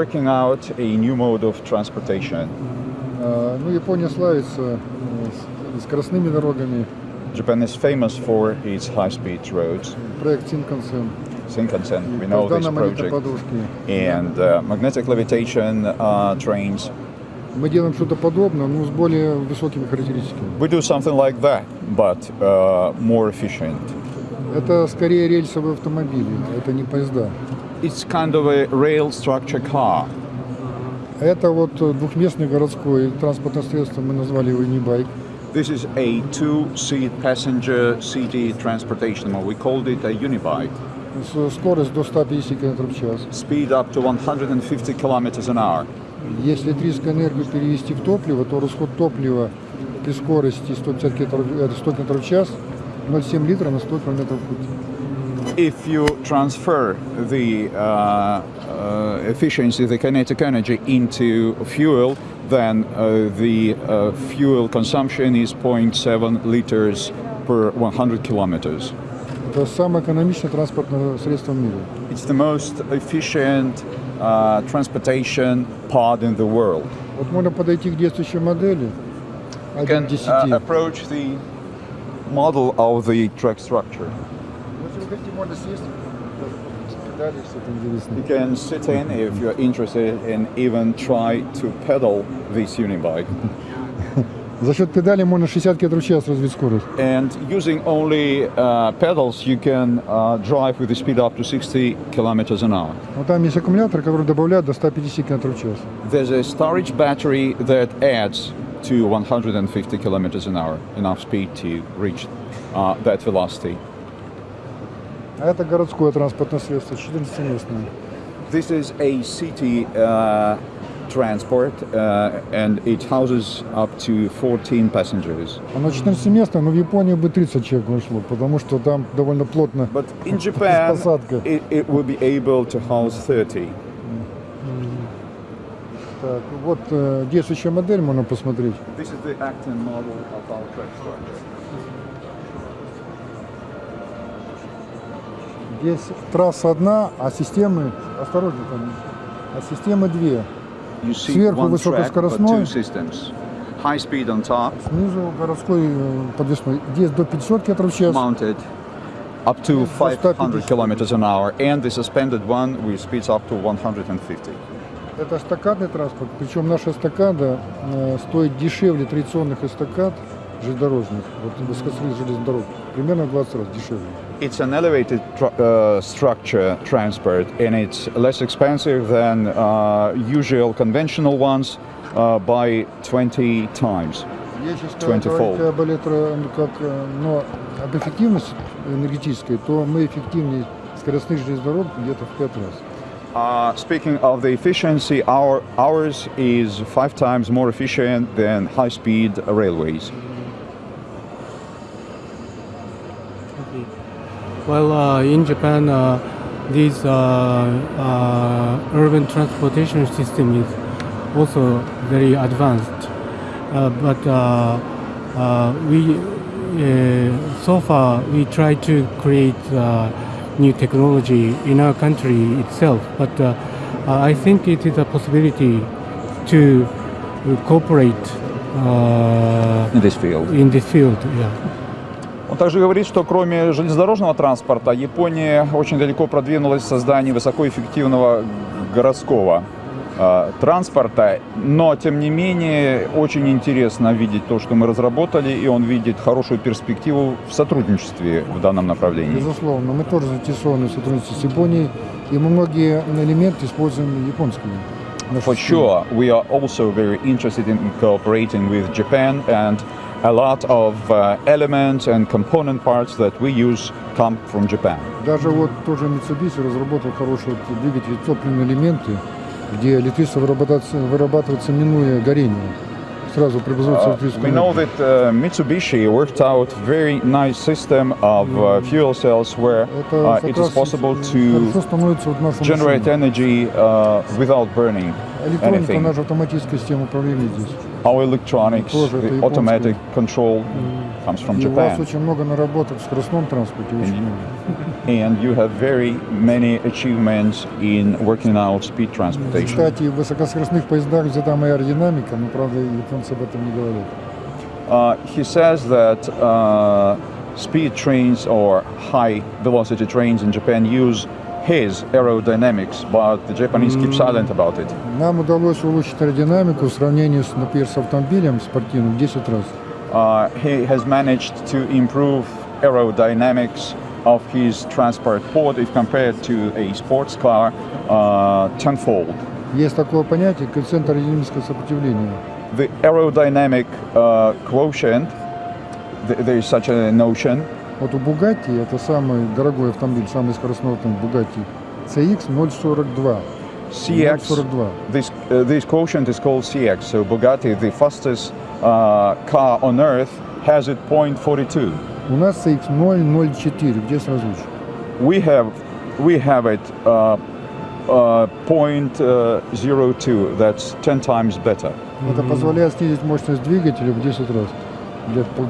working out a new mode of transportation. А, Ну, Япония славится э, скоростными дорогами. Japan is famous for its high-speed roads, Проект Синкансен. Shinkansen, we know this project, and uh, magnetic levitation uh, trains. Мы делаем что-то подобное, но с более высокими характеристиками. We do something like that, but uh, more efficient. Это скорее рельсовые автомобили, это не поезда. It's kind of a rail structure car. Это вот э, двухместный городской транспортное средство, мы назвали его Unibike. This is a two-seat passenger city transportation mode. We called it a unibike. С- Скорость до 150 км в час. Speed up to 150 kilometers an hour. Если электрическую энергию перевести в топливо, то расход топлива при скорости 150 км, э, 100 км в час 0,7 литра на 100 км в путь. If you transfer the uh, uh, efficiency, the kinetic energy into fuel, then uh, the uh, fuel consumption is 0.7 liters per 100 kilometers. Это самое экономичное транспортное средство в мире. It's the most efficient uh, transportation pod in the world. Вот можно подойти к действующей модели, You 1 can к 10. uh, approach the model of the track structure. You can sit in if you're interested and even try to pedal this unibike. За счет педали можно 60 км в час развить скорость. And using only uh, pedals, you can uh, drive with a speed up to 60 kilometers an hour. Но там есть аккумулятор, который добавляет до 150 км в час. There's a storage battery that adds to 150 kilometers an hour, enough speed to reach uh, that velocity. А это городское транспортное средство, 14-местное. This is a city uh, transport uh, and it houses up to 14 passengers. Оно 14-местное, но в Японии бы 30 человек вошло, потому что там довольно плотно. But in Japan, Посадка. it, it will be able to house 30. Так, вот э, действующая модель можно посмотреть. This is the Acton model of our structure. Здесь трасса одна, а системы, осторожно там, а системы две. Сверху высокоскоростной. High speed on top, Снизу городской э, подвесной. Здесь до 500 км в час. mounted up to До 150. 500 kilometers an hour, and the suspended one with speeds up to 150. Это эстакадный транспорт, причем наша эстакада э, стоит дешевле традиционных эстакад железнодорожных, вот высокоскоростных железных дорог, примерно в 20 раз дешевле. It's an elevated tr- uh, structure transport, and it's less expensive than uh, usual conventional ones uh, by 20 times. Если сказать 20 fold. говорить об электро, ну, как, э, но об эффективности энергетической, то мы эффективнее скоростных железных дорог где-то в 5 раз. Uh, speaking of the efficiency, our, ours is five times more efficient than high-speed railways. Well, uh, in Japan, uh, this uh, uh, urban transportation system is also very advanced. Uh, but uh, uh, we, uh, so far, we try to create uh, new technology in our country itself. But I think it is a possibility to cooperate uh, In this field. in this field. Yeah. Он также говорит, что кроме железнодорожного транспорта, Япония очень далеко продвинулась в создании высокоэффективного городского э, транспорта, но тем не менее очень интересно видеть то, что мы разработали, и он видит хорошую перспективу в сотрудничестве в данном направлении. Безусловно, мы тоже заинтересованы в сотрудничестве с Японией, и мы многие элементы используем японскими. For sure, we are also very interested in cooperating with Japan, and a lot of uh, elements and component parts that we use come from Japan. Даже вот тоже Mitsubishi разработал хороший вот двигатель топливные элементы, где электричество вырабатывается, вырабатывается минуя горение. Сразу преобразуется в Uh, электрическую we know энергию. that uh, Mitsubishi worked out very nice system of uh, fuel cells where Это uh, как it is раз possible хорошо to становится вот наша generate машина. energy uh, without burning Электроника, anything. наша автоматическая система управления здесь. Our electronics, Тоже это the японская. automatic control, comes from И у вас Japan. очень много наработок в скоростном транспорте, очень много. And you have very many achievements in working out speed transportation. Кстати, в высокоскоростных поездах взята моя аэродинамика, но, правда, японцы об этом не говорят. Uh, he says that uh, speed trains or high velocity trains in Japan use his aerodynamics, but the Japanese keep silent about it. Нам удалось улучшить аэродинамику в сравнении, с, например, с автомобилем спортивным в 10 раз. Uh, he has managed to improve aerodynamics of his transport port if compared to a sports car uh, tenfold. Есть такое понятие коэффициент аэродинамического сопротивления. The aerodynamic uh, quotient, th- there is such a notion, Вот у Bugatti, это самый дорогой автомобиль, самый скоростной автомобиль Bugatti, CX 0,42. CX. 0,42. This uh, this quotient is called CX. So Bugatti, the fastest uh, car on earth, has it 0.42. У нас CX 0,04. Где созвучие? We have we have it uh, uh, 0.02. That's 10 times better. Это позволяет снизить мощность двигателя в 10 раз.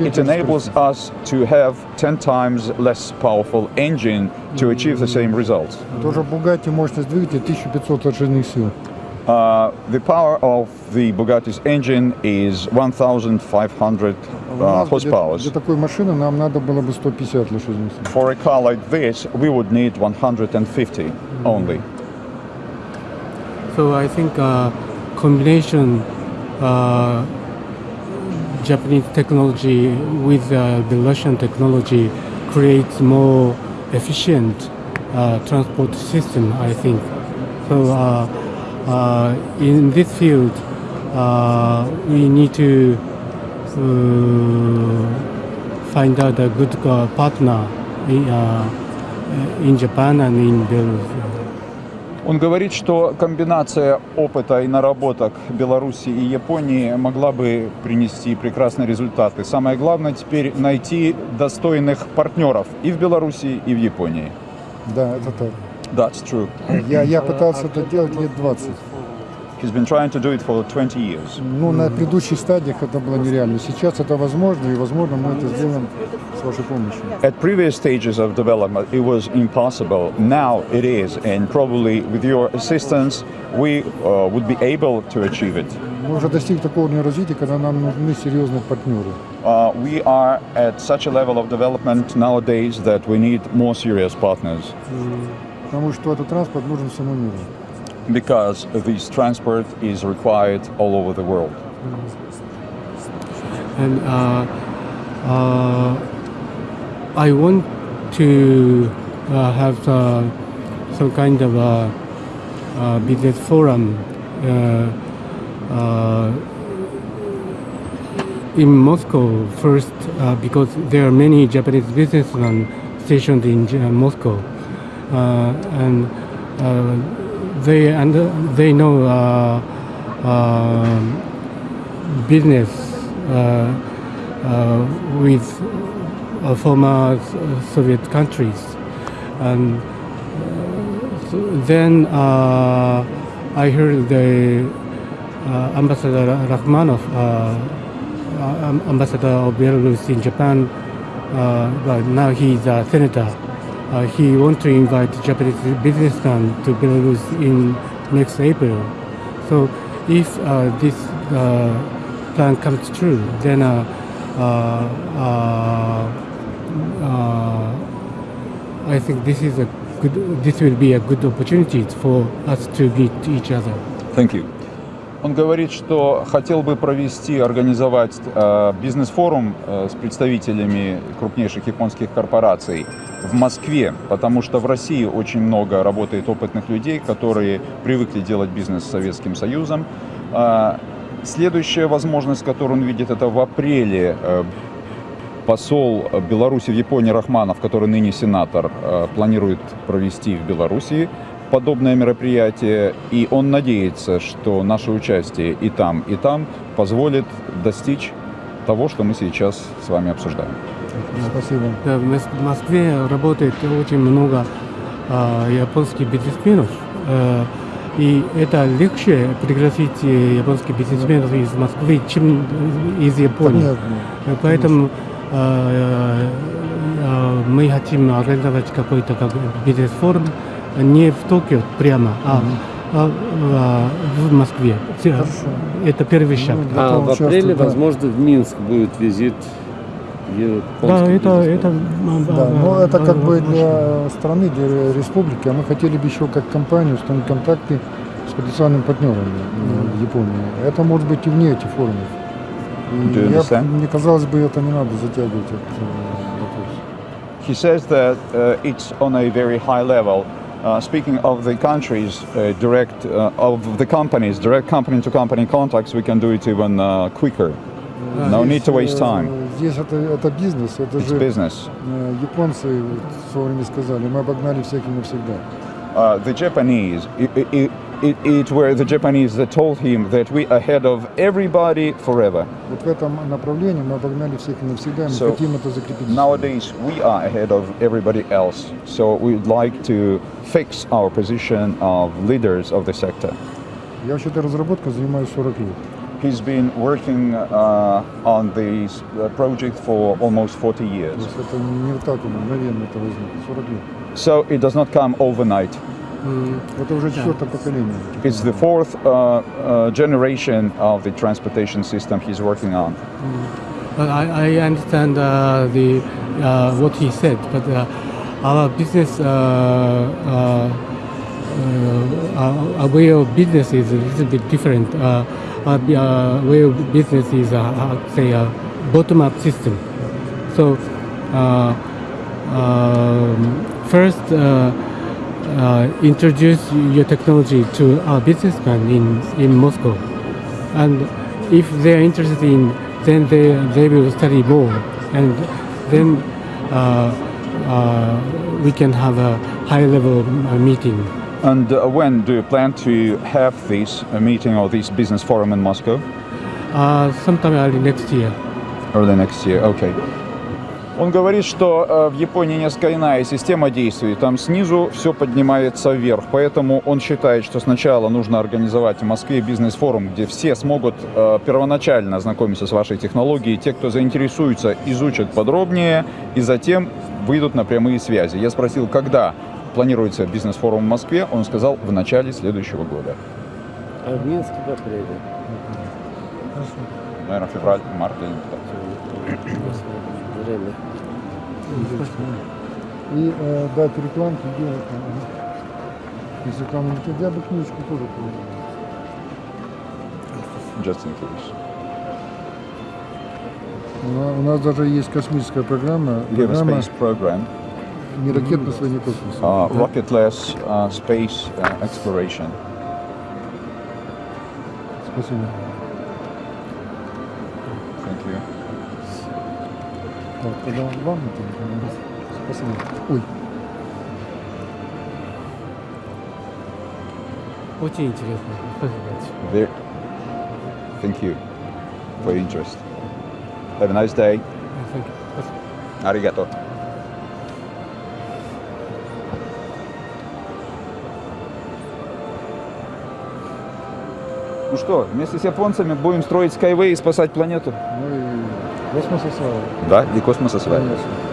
It enables us to have 10 times less powerful engine to achieve the same results. Uh, the power of the Bugatti's engine is 1,500 uh. For a car like this, we would need 150 only. So I think uh, combination uh, Japanese technology with uh, the Russian technology creates more efficient uh, transport system. I think so. Uh, uh, in this field, uh, we need to uh, find out a good partner in, in Japan and in Belarus. Он говорит, что комбинация опыта и наработок Беларуси и Японии могла бы принести прекрасные результаты. Самое главное теперь найти достойных партнеров и в Беларуси, и в Японии. Да, это так. That's true. Я, я пытался это делать лет 20. He's been trying to do it for 20 years. Ну, на предыдущих стадиях это было нереально. Сейчас это возможно, и, возможно, мы это сделаем с вашей помощью. At previous stages of development, it was impossible. Now it is, and probably with your assistance, we uh, would be able to achieve it. Мы уже достигли такого уровня развития, когда нам нужны серьезные партнеры. Uh, we are at such a level of development nowadays that we need more serious partners Потому что этот транспорт нужен всему миру. because this transport is required all over the world. and uh, uh, I want to uh, have uh, some kind of a, business forum uh, uh, in Moscow first because there are many Japanese businessmen stationed in Moscow and they and they know uh, um business uh, uh, with uh, former Soviet countries. And uh, then uh, I heard the uh, Ambassador Rachmanov, uh, uh, Ambassador of Belarus in Japan, uh, but now he's a senator. Uh, he wants to invite Japanese businessmen to Belarus in next April. So if uh, this uh, plan comes true, then uh, uh, I think this is a good. This will be a good opportunity for us to meet each other. Thank you. Он говорит, что хотел бы провести, организовать э, бизнес-форум э, с представителями крупнейших японских корпораций в Москве, потому что в России очень много работает опытных людей, которые привыкли делать бизнес с Советским Союзом. А, Следующая возможность, которую он видит, это в апреле э, посол Беларуси в Японии Рахманов, который ныне сенатор, э, планирует провести в Беларуси подобное мероприятие, и он надеется, что наше участие и там, и там позволит достичь того, что мы сейчас с вами обсуждаем. Спасибо. Да, в Мос- в Москве работает очень много а, японских бизнесменов. э, и это легче пригласить э, японских бизнесменов из Москвы, чем э, из Японии. Понятно. Э, Поэтому э, э, мы хотим организовать какой-то как бизнес-форум не в Токио прямо, а, а, а, в Москве. Все- Это первый шаг. Ну, А в апреле, да. возможно, в Минск будет визит Да, это, это, Да, но это как бы для страны, для республики, а мы хотели бы еще как компания установить контакты с потенциальными партнерами э, в Японии. Это может быть и вне этих форумов. Я, мне казалось бы, это не надо затягивать этот э, вопрос. He says that uh, it's on a very high level. Uh, speaking of the countries, uh, direct uh, of the companies, direct company-to-company contacts, we can do it even uh, quicker. No need to waste time. Э, Здесь это, это бизнес, это It's же business. э, японцы в свое время сказали, мы обогнали всех и навсегда. Uh, the Japanese, it, it, it, it were the Japanese that told him that we ahead of everybody forever. Вот в этом направлении мы обогнали всех и навсегда, и мы So, хотим это закрепить. Nowadays, we are ahead of everybody else. So we'd like to fix our position of leaders of the sector. Я вообще-то разработкой занимаюсь 40 лет. He's been working uh, on this uh, project for almost 40 years. So it does not come overnight. It's the fourth uh, uh, generation of the transportation system he's working on. Mm. But I, I understand uh, the uh, what he said, but uh, our business, our way of business is a little bit different. Uh, uh, of business is, uh, uh, say, a bottom-up system. So, uh, um, first, uh, uh, introduce your technology to a businessman in, in Moscow. And if they're interested in, then they, they will study more. And then uh, uh, we can have a high level uh, meeting. And uh, when do you plan to have this uh, meeting or this business forum in Moscow? Uh, sometime early next year. Early next year, okay. Он говорит, что э, в Японии несколько иная система действий. Там снизу все поднимается вверх. Поэтому он считает, что сначала нужно организовать в Москве бизнес-форум, где все смогут э, первоначально ознакомиться с вашей технологией. Те, кто заинтересуется, изучат подробнее и затем выйдут на прямые связи. Я спросил, когда планируется бизнес-форум в Москве. Он сказал, в начале следующего года. А в Минске в апреле. Наверное, февраль, март или так. Время. И э, дать рекламки делать. Если не хотят, я бы книжку тоже продал. Just in case. У на- У нас даже есть космическая программа, программа space program. не ракетно не космоса. uh, rocketless uh, space uh, exploration. Спасибо. Thank you. Так, тогда вам это. Спасибо. Ой, Очень интересно. Спасибо большое. There. Thank you for your interest. Have a nice day. Thank you. Спасибо. Arigato. Ну что, вместе с японцами будем строить Skyway и спасать планету? ну и космос осваивать. Да, и космос осваивать. Конечно.